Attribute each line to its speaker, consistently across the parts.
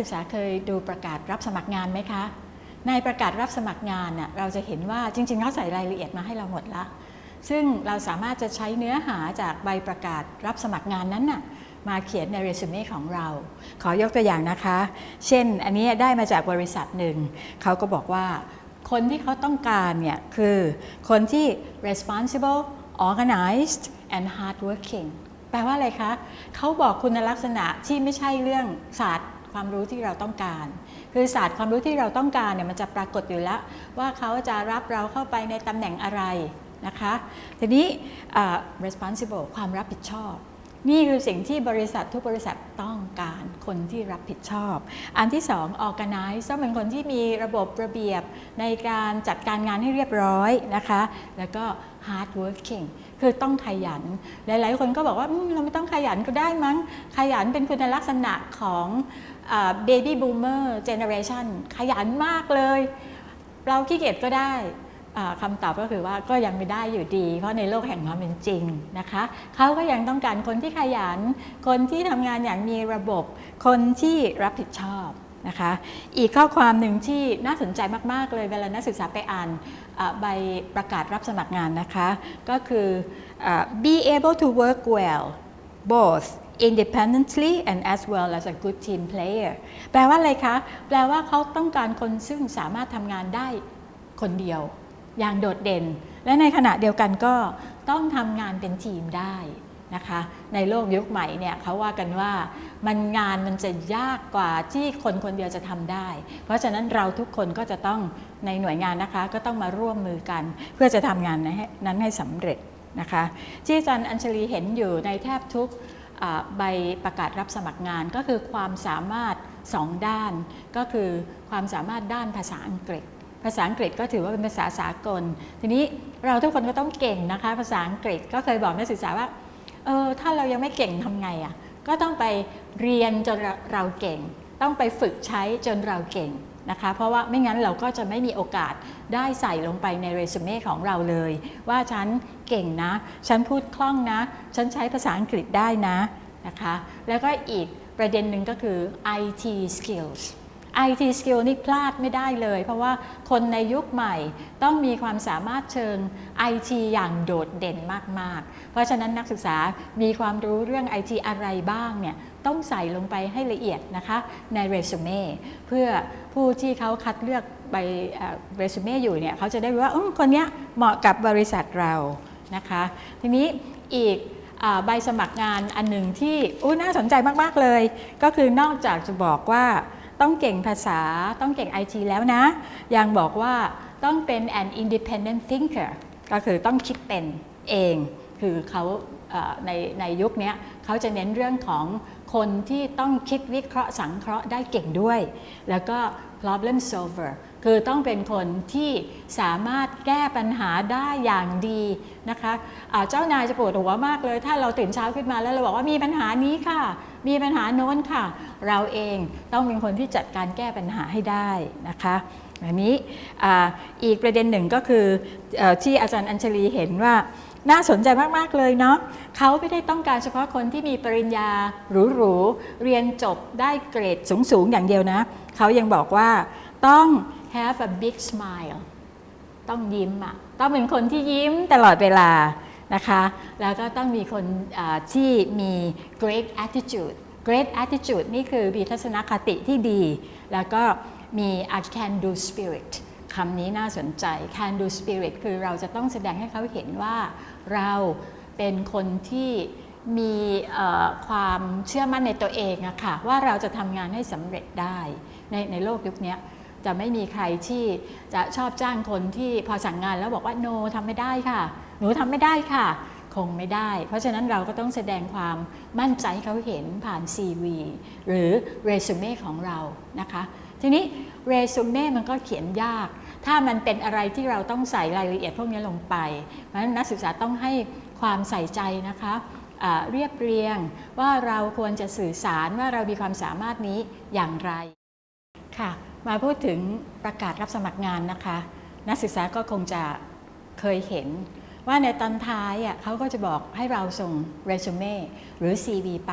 Speaker 1: ศึกษาเคยดูประกาศรับสมัครงานไหมคะ ในประกาศรับสมัครงานน่ะเราจะเห็นว่าจริงๆเขาใส่รายละเอียดมาให้เราหมดละ ซึ่งเราสามารถจะใช้เนื้อหาจากใบประกาศรับสมัครงานนั้นน่ะมาเขียนในเรซูเม่ของเรา ขอยกตัวอย่างนะคะ เช่นอันนี้ได้มาจากบริษัทหนึ่ง เขาก็บอกว่าคนที่เขาต้องการเนี่ยคือคนที่ responsible organized and hardworking แปลว่าอะไรคะ เขาบอกคุณลักษณะที่ไม่ใช่เรื่องศาสตร์ ความรู้ที่เราต้องการ คือศาสตร์ความรู้ที่เราต้องการเนี่ยมันจะปรากฏอยู่แล้วว่าเขาจะรับเราเข้าไปในตำแหน่งอะไรนะคะ ทีนี้ responsible ความรับผิดชอบ นี่คือสิ่งที่บริษัททุกบริษัทต้องการคนที่รับผิดชอบ อันที่สอง organize ต้องเป็นคนที่มีระบบระเบียบในการจัดการงานให้เรียบร้อยนะคะ แล้วก็ hard working คือต้องขยัน หลาย ๆ คนก็บอกว่าเราไม่ต้องขยันก็ได้มั้ง ขยันเป็นคุณลักษณะของ baby boomer generation ขยันมากเลย เราขี้เกียจก็ได้คำตอบก็คือว่าก็ยังไม่ได้อยู่ดี เพราะในโลกแห่งความเป็นจริงนะคะเขาก็ยังต้องการคนที่ขยัน คนที่ทำงานอย่างมีระบบ คนที่รับผิดชอบนะคะอีกข้อความหนึ่งที่น่าสนใจมาก ๆ เลยเวลานักศึกษาไปอ่านใบประกาศรับสมัครงานนะคะ ก็คือ be able to work well both independently and as well as a good team player แปลว่าอะไรคะ แปลว่าเขาต้องการคนซึ่งสามารถทำงานได้คนเดียว อย่างโดดเด่น และในขณะเดียวกันก็ต้องทำงานเป็นทีมได้นะคะในโลกยุคใหม่เนี่ยเขาว่ากันว่ามันงานมันจะยากกว่าที่คนคนเดียวจะทำได้ เพราะฉะนั้นเราทุกคนก็จะต้องในหน่วยงานนะคะก็ต้องมาร่วมมือกัน เพื่อจะทำงานนั้นให้สำเร็จนะคะที่อาจารย์อัญชลีเห็นอยู่ในแทบทุก ใบประกาศรับสมัครงานก็คือความสามารถสองด้าน ก็คือความสามารถด้านภาษาอังกฤษ ภาษาอังกฤษก็ถือว่าเป็นภาษาสากล ทีนี้เราทุกคนก็ต้องเก่งนะคะ ภาษาอังกฤษก็เคยบอกนักศึกษาว่าเออถ้าเรายังไม่เก่งทำไงอะ่ะก็ต้องไปเรียนจนเราเก่ง ต้องไปฝึกใช้จนเราเก่ง นะคะเพราะว่าไม่งั้นเราก็จะไม่มีโอกาสได้ใส่ลงไปในเรซูเม่ของเราเลย ว่าฉันเก่งนะ ฉันพูดคล่องนะ ฉันใช้ภาษาอังกฤษได้นะนะคะแล้วก็อีกประเด็นหนึ่งก็คือ IT skills IT skill นี่พลาดไม่ได้เลย เพราะว่าคนในยุคใหม่ต้องมีความสามารถเชิง IT อย่างโดดเด่นมาก ๆ เพราะฉะนั้นนักศึกษามีความรู้เรื่อง IT อะไรบ้างเนี่ยต้องใส่ลงไปให้ละเอียดนะคะในเรซูเม่เพื่อผู้ที่เขาคัดเลือกใบเรซูเม่อยู่เนี่ยเขาจะได้รู้ว่าคนนี้เหมาะกับบริษัทเรานะคะ ทีนี้อีกใบสมัครงานอันหนึ่งที่น่าสนใจมาก ๆ เลย ก็คือนอกจากจะบอกว่า ต้องเก่งภาษาต้องเก่ง IT แล้วนะ ยังบอกว่าต้องเป็น an independent thinker ก็คือต้องคิดเป็นเอง คือเขาในในยุคนี้เขาจะเน้นเรื่องของคนที่ต้องคิดวิเคราะห์สังเคราะห์ได้เก่งด้วย แล้วก็ problem solver คือต้องเป็นคนที่สามารถแก้ปัญหาได้อย่างดีนะคะะเจ้านายจะปวดหัวมากเลย ถ้าเราตื่นเช้าขึ้นมาแล้วเราบอกว่ามีปัญหานี้ค่ะ มีปัญหาโน้นค่ะ เราเองต้องเป็นคนที่จัดการแก้ปัญหาให้ได้นะคะแบบนี้ออีกประเด็นหนึ่งก็คืออที่อาจารย์อัญชลีเห็นว่าน่าสนใจมาก ๆ เลยเนาะเขาไม่ได้ต้องการเฉพาะคนที่มีปริญญาหรูๆ เรียนจบได้เกรดสูง ๆ อย่างเดียวนะ เขายังบอกว่าต้อง have a big smile ต้องยิ้มอะต้องเป็นคนที่ยิ้มตลอดเวลา นะคะ แล้วก็ต้องมีคนที่มี great attitude great attitude นี่คือมีทัศนคติที่ดี แล้วก็มี a can do spirit คำนี้น่าสนใจ can do spirit คือเราจะต้องแสดงให้เขาเห็นว่าเราเป็นคนที่มีความเชื่อมั่นในตัวเองอะค่ะว่าเราจะทำงานให้สำเร็จได้ในในโลกยุคนี้ จะไม่มีใครที่จะชอบจ้างคนที่พอสั่งงานแล้วบอกว่าโนทำไม่ได้ค่ะ หนูทำไม่ได้ค่ะ คงไม่ได้ เพราะฉะนั้นเราก็ต้องแสดงความมั่นใจเขาเห็นผ่าน CV หรือเรซูเม่ของเรานะคะ ทีนี้เรซูเม่มันก็เขียนยาก ถ้ามันเป็นอะไรที่เราต้องใส่รายละเอียดพวกนี้ลงไป เพราะฉะนั้นนักศึกษาต้องให้ความใส่ใจนะคะเรียบเรียงว่าเราควรจะสื่อสารว่าเรามีความสามารถนี้อย่างไรค่ะ มาพูดถึงประกาศรับสมัครงานนะคะ นักศึกษาก็คงจะเคยเห็น ว่าในตอนท้ายอะเขาก็จะบอกให้เราส่งเรซูเม่หรือ CV ไป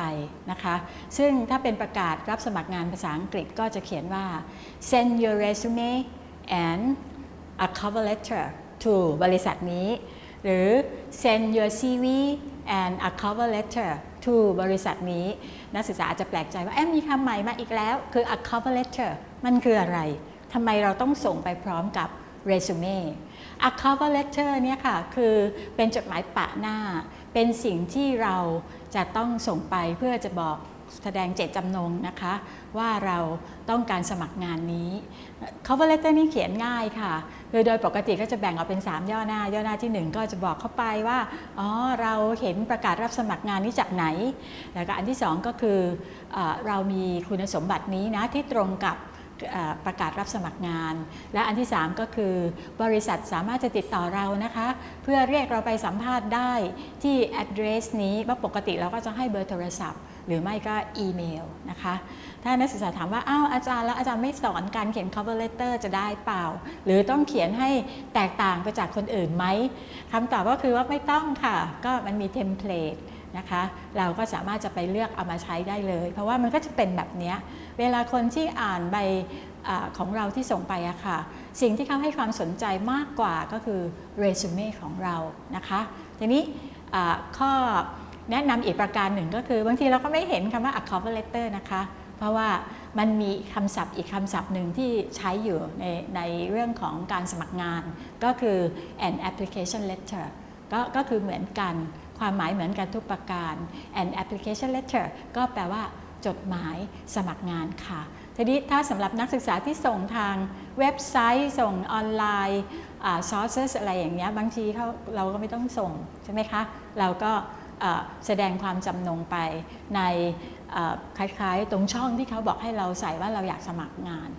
Speaker 1: นะคะ ซึ่งถ้าเป็นประกาศรับสมัครงานภาษาอังกฤษก็จะเขียนว่า send your resume and a cover letter to บริษัทนี้ หรือ send your CV and a cover letter to บริษัทนี้ นักศึกษาอาจจะแปลกใจว่าเอ๊ะมีคำใหม่มาอีกแล้ว คือ a cover letter มันคืออะไรทำไมเราต้องส่งไปพร้อมกับเรซูเม่ a cover letter เนี่ยค่ะคือเป็นจดหมายปะหน้า เป็นสิ่งที่เราจะต้องส่งไปเพื่อจะบอกแสดงเจตจำนงนะคะ ว่าเราต้องการสมัครงานนี้ cover letter นี่เขียนง่ายค่ะคือโดยปกติก็จะแบ่งออกเป็น 3 ย่อหน้า ย่อหน้าที่ 1 ก็จะบอกเข้าไปว่าอ๋อเราเห็นประกาศรับสมัครงานนี้จากไหน แล้วก็อันที่ 2 ก็คือเอเรามีคุณสมบัตินี้นะที่ตรงกับ ประกาศรับสมัครงาน และอันที่ 3 ก็คือบริษัทสามารถจะติดต่อเรานะคะ เพื่อเรียกเราไปสัมภาษณ์ได้ที่ address นี้ว่าปกติเราก็จะให้เบอร์โทรศัพท์ หรือไม่ก็อีเมลนะคะ ถ้านักศึกษาถามว่า อ้าวอาจารย์แล้วอาจารย์ไม่สอนการเขียน cover letter จะได้เปล่า หรือต้องเขียนให้แตกต่างไปจากคนอื่นไหมคำตอบก็คือว่าไม่ต้องค่ะ ก็มันมีเทมเพลต นะคะ เราก็สามารถจะไปเลือกเอามาใช้ได้เลย เพราะว่ามันก็จะเป็นแบบนี้เวลาคนที่อ่านใบอของเราที่ส่งไปอะค่ะ สิ่งที่เขาให้ความสนใจมากกว่าก็คือเรซูเม่ของเรานะคะทีนี้ข้อแนะนำอีกประการหนึ่งก็คือบางทีเราก็ไม่เห็นคำว่า a cover letter นะคะ เพราะว่ามันมีคำศัพท์อีกคำศัพท์หนึ่งที่ใช้อยู่ในในเรื่องของการสมัครงาน ก็คือ an application letter ก็ก็คือเหมือนกัน ความหมายเหมือนกันทุกประการ and application letter ก็แปลว่าจดหมายสมัครงานค่ะ ทีนี้ถ้าสำหรับนักศึกษาที่ส่งทางเว็บไซต์ส่งออนไลน์อ่า sources อะไรอย่างเงี้ยบางทีเขาเราก็ไม่ต้องส่งใช่ไหมคะ เราก็แสดงความจำนงไปในคล้ายๆ ตรงช่องที่เขาบอกให้เราใส่ว่าเราอยากสมัครงาน